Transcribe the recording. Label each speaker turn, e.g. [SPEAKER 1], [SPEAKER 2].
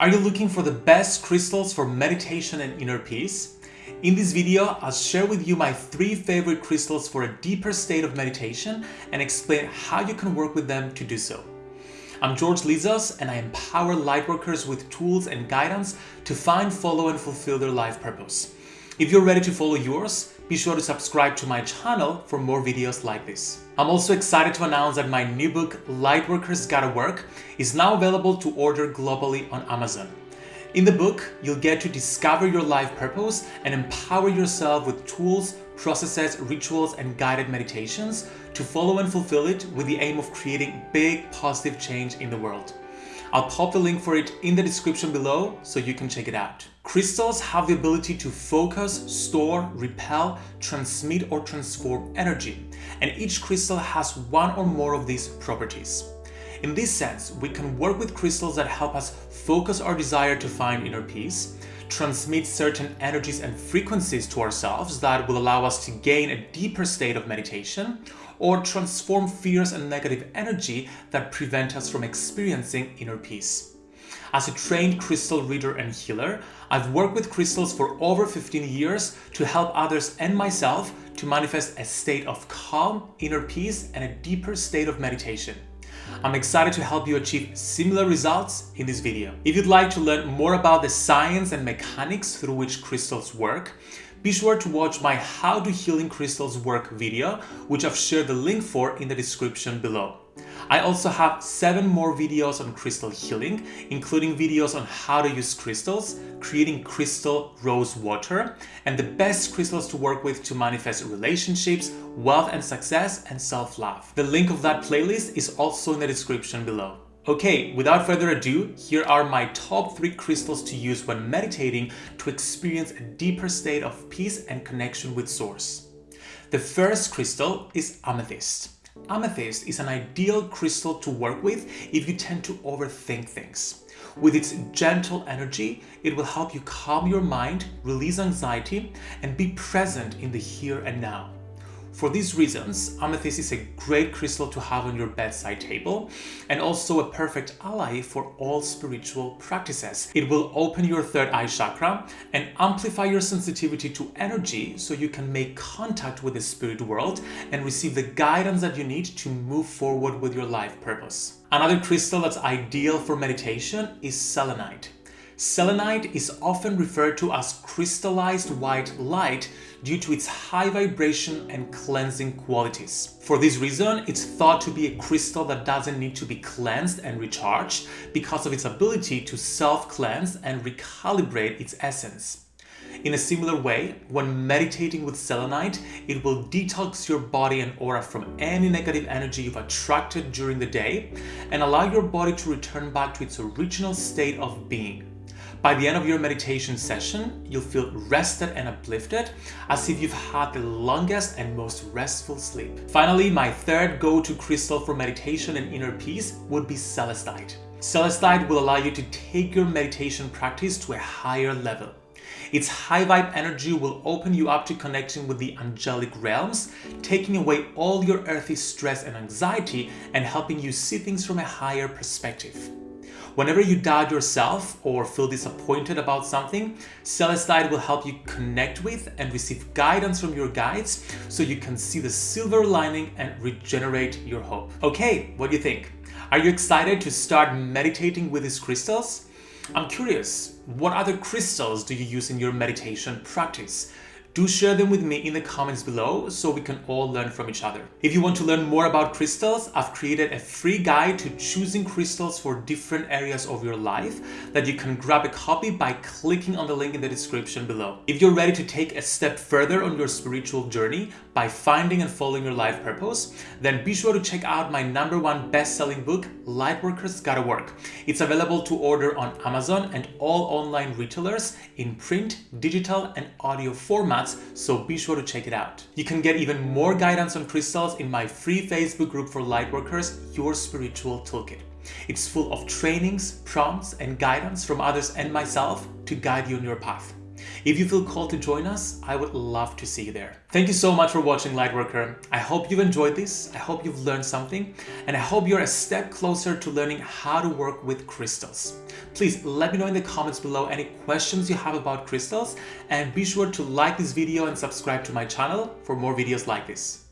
[SPEAKER 1] Are you looking for the best crystals for meditation and inner peace? In this video, I'll share with you my three favorite crystals for a deeper state of meditation and explain how you can work with them to do so. I'm George Lizos and I empower lightworkers with tools and guidance to find, follow and fulfill their life purpose. If you're ready to follow yours, be sure to subscribe to my channel for more videos like this. I'm also excited to announce that my new book, Lightworkers Gotta Work, is now available to order globally on Amazon. In the book, you'll get to discover your life purpose and empower yourself with tools, processes, rituals, and guided meditations to follow and fulfill it with the aim of creating big positive change in the world. I'll pop the link for it in the description below so you can check it out. Crystals have the ability to focus, store, repel, transmit or transform energy, and each crystal has one or more of these properties. In this sense, we can work with crystals that help us focus our desire to find inner peace, transmit certain energies and frequencies to ourselves that will allow us to gain a deeper state of meditation, or transform fears and negative energy that prevent us from experiencing inner peace. As a trained crystal reader and healer, I've worked with crystals for over 15 years to help others and myself to manifest a state of calm, inner peace, and a deeper state of meditation. I'm excited to help you achieve similar results in this video. If you'd like to learn more about the science and mechanics through which crystals work, be sure to watch my How Do Healing Crystals Work video, which I've shared the link for in the description below. I also have seven more videos on crystal healing, including videos on how to use crystals, creating crystal rose water, and the best crystals to work with to manifest relationships, wealth and success, and self-love. The link of that playlist is also in the description below. Okay, without further ado, here are my top 3 crystals to use when meditating to experience a deeper state of peace and connection with Source. The first crystal is amethyst. Amethyst is an ideal crystal to work with if you tend to overthink things. With its gentle energy, it will help you calm your mind, release anxiety, and be present in the here and now. For these reasons, amethyst is a great crystal to have on your bedside table and also a perfect ally for all spiritual practices. It will open your third eye chakra and amplify your sensitivity to energy so you can make contact with the spirit world and receive the guidance that you need to move forward with your life purpose. Another crystal that's ideal for meditation is selenite. Selenite is often referred to as crystallized white light due to its high vibration and cleansing qualities. For this reason, it's thought to be a crystal that doesn't need to be cleansed and recharged because of its ability to self-cleanse and recalibrate its essence. In a similar way, when meditating with selenite, it will detox your body and aura from any negative energy you've attracted during the day and allow your body to return back to its original state of being. By the end of your meditation session, you'll feel rested and uplifted as if you've had the longest and most restful sleep. Finally, my third go-to crystal for meditation and inner peace would be celestite. Celestite will allow you to take your meditation practice to a higher level. Its high vibe energy will open you up to connecting with the angelic realms, taking away all your earthy stress and anxiety and helping you see things from a higher perspective. Whenever you doubt yourself or feel disappointed about something, Celestite will help you connect with and receive guidance from your guides so you can see the silver lining and regenerate your hope. Okay, what do you think? Are you excited to start meditating with these crystals? I'm curious, what other crystals do you use in your meditation practice? Do share them with me in the comments below so we can all learn from each other. If you want to learn more about crystals, I've created a free guide to choosing crystals for different areas of your life that you can grab a copy by clicking on the link in the description below. If you're ready to take a step further on your spiritual journey by finding and following your life purpose, then be sure to check out my number one best-selling book, Lightworkers Gotta Work. It's available to order on Amazon and all online retailers in print, digital, and audio formats so be sure to check it out. You can get even more guidance on crystals in my free Facebook group for lightworkers, Your Spiritual Toolkit. It's full of trainings, prompts, and guidance from others and myself to guide you on your path. If you feel called to join us, I would love to see you there. Thank you so much for watching Lightworker. I hope you've enjoyed this, I hope you've learned something, and I hope you're a step closer to learning how to work with crystals. Please let me know in the comments below any questions you have about crystals, and be sure to like this video and subscribe to my channel for more videos like this.